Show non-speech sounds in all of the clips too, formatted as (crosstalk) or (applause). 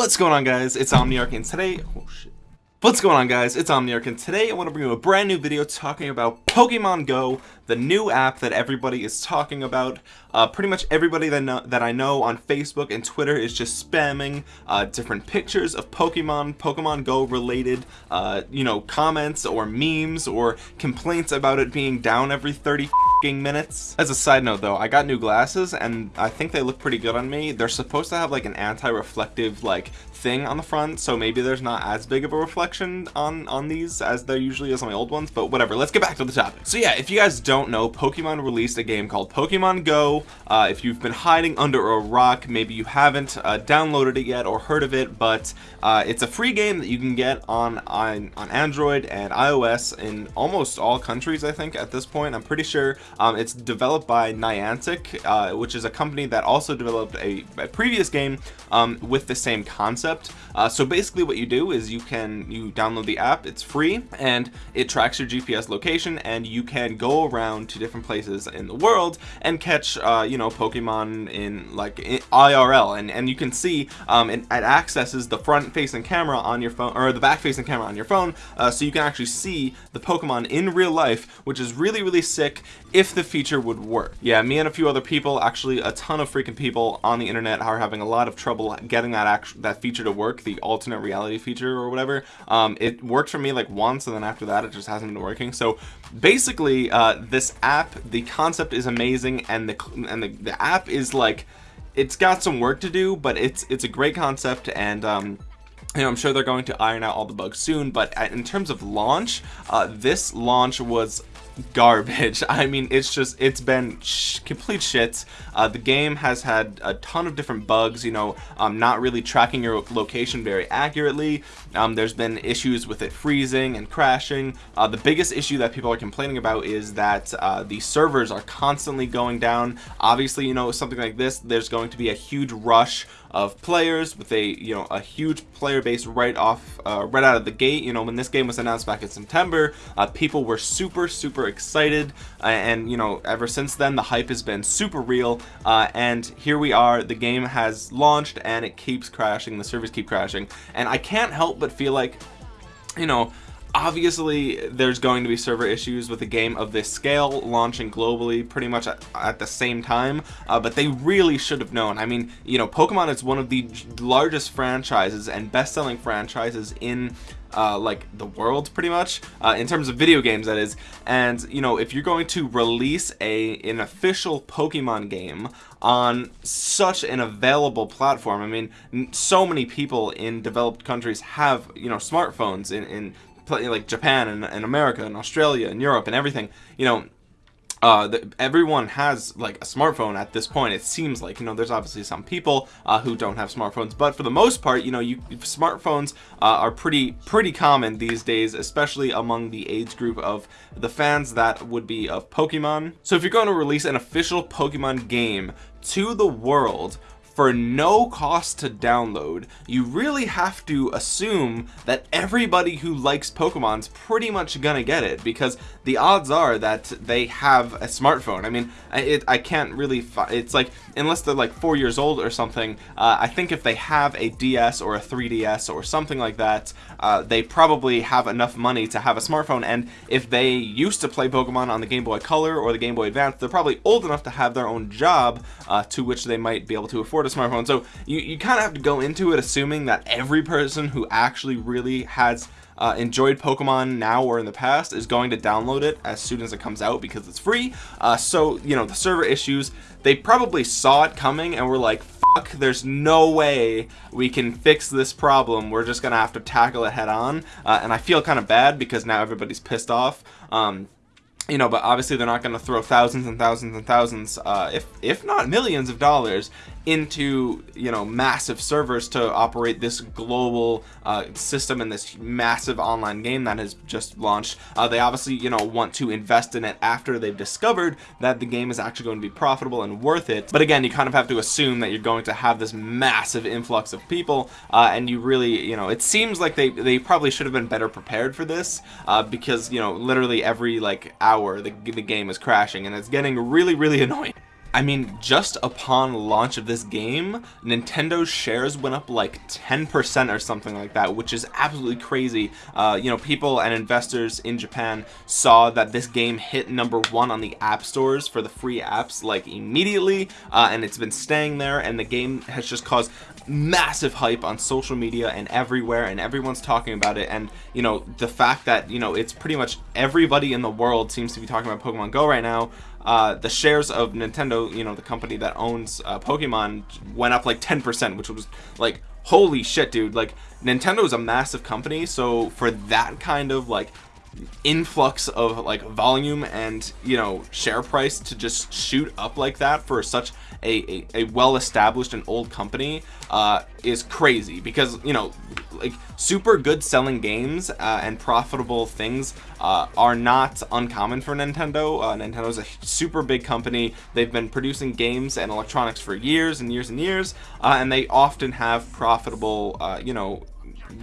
What's going on guys? It's Omniarch and today oh shit. What's going on guys? It's Omniarch and today I want to bring you a brand new video talking about Pokemon Go, the new app that everybody is talking about. Uh, pretty much everybody that, know, that I know on Facebook and Twitter is just spamming uh, different pictures of Pokemon, Pokemon Go related, uh, you know, comments or memes or complaints about it being down every 30 minutes. As a side note though, I got new glasses and I think they look pretty good on me. They're supposed to have like an anti-reflective like thing on the front, so maybe there's not as big of a reflection on on these as there usually is on my old ones, but whatever. Let's get back to the topic. So yeah, if you guys don't know, Pokemon released a game called Pokemon Go. Uh, if you've been hiding under a rock, maybe you haven't uh, downloaded it yet or heard of it, but uh, it's a free game that you can get on, on on Android and iOS in almost all countries, I think, at this point. I'm pretty sure um, it's developed by Niantic, uh, which is a company that also developed a, a previous game um, with the same concept. Uh, so basically what you do is you can you download the app, it's free, and it tracks your GPS location, and you can go around to different places in the world and catch, uh, you know, Pokemon in like in IRL, and and you can see um, it, it accesses the front-facing camera on your phone or the back-facing camera on your phone, uh, so you can actually see the Pokemon in real life, which is really really sick if the feature would work. Yeah, me and a few other people, actually a ton of freaking people on the internet are having a lot of trouble getting that act that feature to work, the alternate reality feature or whatever. Um, it worked for me like once and then after that it just hasn't been working. So basically uh, this app, the concept is amazing and the, and the, the app is like, it's got some work to do, but it's, it's a great concept and um, you know, I'm sure they're going to iron out all the bugs soon, but in terms of launch, uh, this launch was garbage. (laughs) I mean it's just it's been sh complete shit uh, the game has had a ton of different bugs you know um, not really tracking your location very accurately. Um, there's been issues with it freezing and crashing. Uh, the biggest issue that people are complaining about is that uh, the servers are constantly going down. Obviously you know something like this there's going to be a huge rush of players with a you know a huge player base right off uh, right out of the gate. You know when this game was announced back in September uh, people were super super excited uh, and you know ever since then the hype has been super real uh, and here we are the game has launched and it keeps crashing the servers keep crashing and I can't help but feel like you know obviously there's going to be server issues with a game of this scale launching globally pretty much at, at the same time uh, but they really should have known. I mean you know Pokemon is one of the largest franchises and best-selling franchises in uh, like the world pretty much uh, in terms of video games that is. And you know if you're going to release a an official Pokemon game on such an available platform I mean so many people in developed countries have you know smartphones in, in like Japan and, and America and Australia and Europe and everything, you know, uh, the, everyone has like a smartphone at this point it seems like. You know there's obviously some people uh, who don't have smartphones but for the most part you know you smartphones uh, are pretty pretty common these days especially among the age group of the fans that would be of Pokemon. So if you're going to release an official Pokemon game to the world for no cost to download you really have to assume that everybody who likes Pokemon's pretty much gonna get it because the odds are that they have a smartphone. I mean it, I can't really it's like unless they're like four years old or something uh, I think if they have a DS or a 3DS or something like that uh, they probably have enough money to have a smartphone and if they used to play Pokemon on the Game Boy Color or the Game Boy Advance they're probably old enough to have their own job uh, to which they might be able to afford a smartphone. So you, you kind of have to go into it assuming that every person who actually really has uh, enjoyed Pokemon now or in the past is going to download it as soon as it comes out because it's free. Uh, so you know the server issues they probably saw it coming and were like fuck there's no way we can fix this problem. We're just gonna have to tackle it head on. Uh, and I feel kind of bad because now everybody's pissed off. Um, you know but obviously they're not going to throw thousands and thousands and thousands uh, if if not millions of dollars into you know massive servers to operate this global uh, system and this massive online game that has just launched. Uh, they obviously you know want to invest in it after they've discovered that the game is actually going to be profitable and worth it. But again you kind of have to assume that you're going to have this massive influx of people uh, and you really you know it seems like they they probably should have been better prepared for this uh, because you know literally every like hour the, the game is crashing and it's getting really really (laughs) annoying I mean, just upon launch of this game, Nintendo's shares went up like 10% or something like that, which is absolutely crazy. Uh, you know, people and investors in Japan saw that this game hit number one on the app stores for the free apps like immediately, uh, and it's been staying there, and the game has just caused massive hype on social media and everywhere, and everyone's talking about it, and, you know, the fact that, you know, it's pretty much everybody in the world seems to be talking about Pokemon Go right now, uh, the shares of Nintendo, you know, the company that owns uh, Pokemon, went up like 10%, which was like, holy shit, dude. Like, Nintendo is a massive company, so for that kind of like influx of like volume and you know share price to just shoot up like that for such a, a, a well established and old company uh, is crazy because you know like super good selling games uh, and profitable things uh, are not uncommon for Nintendo. Uh, Nintendo is a super big company. They've been producing games and electronics for years and years and years, uh, and they often have profitable, uh, you know,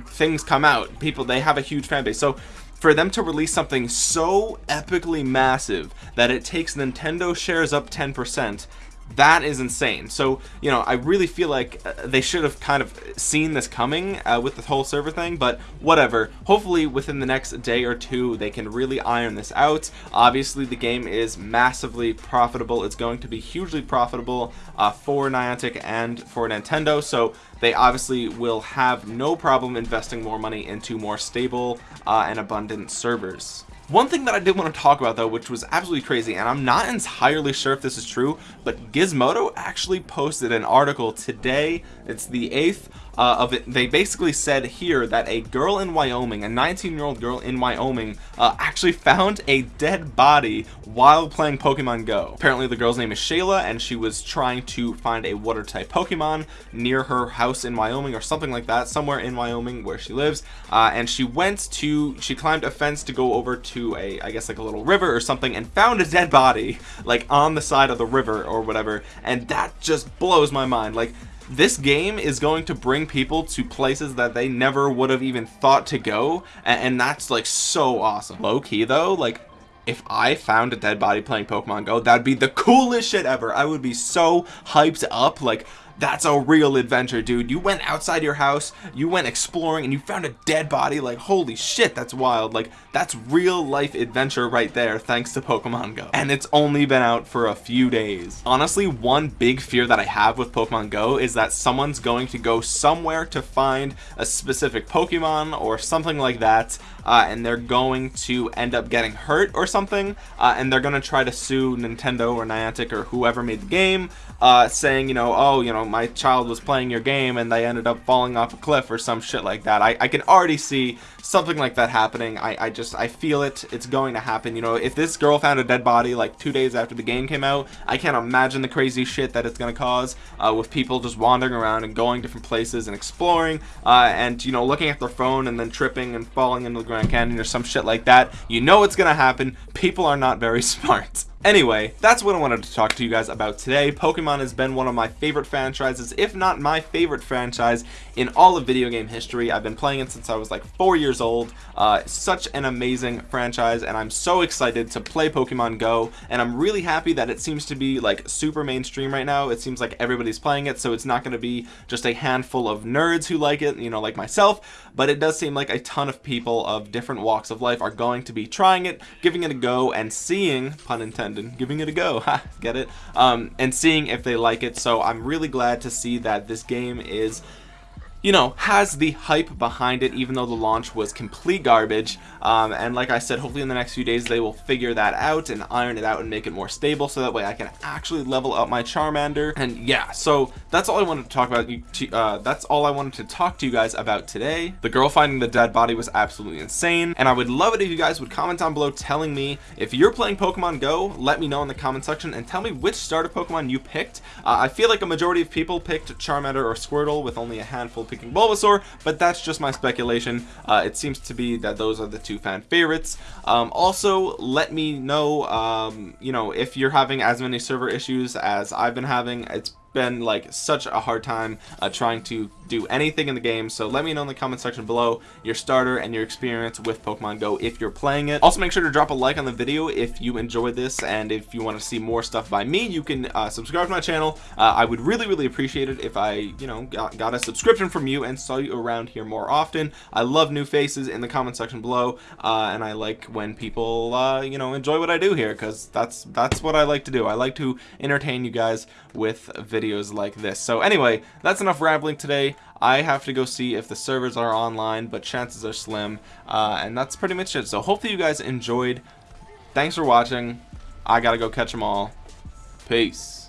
things come out. People they have a huge fan base. So for them to release something so epically massive that it takes Nintendo shares up 10% that is insane. So you know I really feel like uh, they should have kind of seen this coming uh, with the whole server thing but whatever. Hopefully within the next day or two they can really iron this out. Obviously the game is massively profitable. It's going to be hugely profitable uh, for Niantic and for Nintendo. So they obviously will have no problem investing more money into more stable uh, and abundant servers one thing that I did want to talk about though, which was absolutely crazy, and I'm not entirely sure if this is true, but Gizmodo actually posted an article today, it's the 8th, uh, of it they basically said here that a girl in Wyoming a 19 year old girl in Wyoming uh, actually found a dead body while playing Pokemon Go. Apparently the girl's name is Shayla and she was trying to find a water type Pokemon near her house in Wyoming or something like that somewhere in Wyoming where she lives. Uh, and she went to she climbed a fence to go over to a I guess like a little river or something and found a dead body like on the side of the river or whatever. And that just blows my mind. Like this game is going to bring people to places that they never would have even thought to go and, and that's like so awesome low-key though like if I found a dead body playing Pokemon Go, that'd be the coolest shit ever. I would be so hyped up. Like, that's a real adventure dude. You went outside your house you went exploring and you found a dead body. Like holy shit that's wild. Like that's real life adventure right there thanks to Pokemon Go. And it's only been out for a few days. Honestly one big fear that I have with Pokemon Go is that someone's going to go somewhere to find a specific Pokemon or something like that uh, and they're going to end up getting hurt or something uh, and they're going to try to sue Nintendo or Niantic or whoever made the game uh, saying you know oh you know my child was playing your game and they ended up falling off a cliff or some shit like that. I, I can already see something like that happening. I, I just I feel it. It's going to happen. You know if this girl found a dead body like two days after the game came out I can't imagine the crazy shit that it's gonna cause uh, with people just wandering around and going different places and exploring uh, and you know looking at their phone and then tripping and falling into the Grand Canyon or some shit like that. You know it's gonna happen. People are not very (laughs) smart Anyway, that's what I wanted to talk to you guys about today. Pokemon has been one of my favorite franchises, if not my favorite franchise in all of video game history. I've been playing it since I was like four years old. Uh, such an amazing franchise, and I'm so excited to play Pokemon Go, and I'm really happy that it seems to be like super mainstream right now. It seems like everybody's playing it, so it's not going to be just a handful of nerds who like it, you know, like myself, but it does seem like a ton of people of different walks of life are going to be trying it, giving it a go, and seeing, pun intended, and giving it a go. (laughs) Get it? Um, and seeing if they like it. So I'm really glad to see that this game is you know, has the hype behind it, even though the launch was complete garbage. Um, and like I said, hopefully in the next few days they will figure that out and iron it out and make it more stable, so that way I can actually level up my Charmander. And yeah, so that's all I wanted to talk about. You uh, that's all I wanted to talk to you guys about today. The girl finding the dead body was absolutely insane, and I would love it if you guys would comment down below telling me if you're playing Pokemon Go. Let me know in the comment section and tell me which starter Pokemon you picked. Uh, I feel like a majority of people picked Charmander or Squirtle, with only a handful picking Bulbasaur, but that's just my speculation. Uh, it seems to be that those are the two fan favorites. Um, also, let me know, um, you know, if you're having as many server issues as I've been having. It's been like such a hard time uh, trying to do anything in the game so let me know in the comment section below your starter and your experience with Pokemon Go if you're playing it. Also make sure to drop a like on the video if you enjoyed this and if you want to see more stuff by me you can uh, subscribe to my channel. Uh, I would really really appreciate it if I you know got, got, a subscription from you and saw you around here more often. I love new faces in the comment section below uh, and I like when people uh, you know enjoy what I do here because that's that's what I like to do. I like to entertain you guys with videos like this. So anyway that's enough rambling today. I have to go see if the servers are online but chances are slim. Uh, and that's pretty much it. So hopefully you guys enjoyed. Thanks for watching. I gotta go catch them all. Peace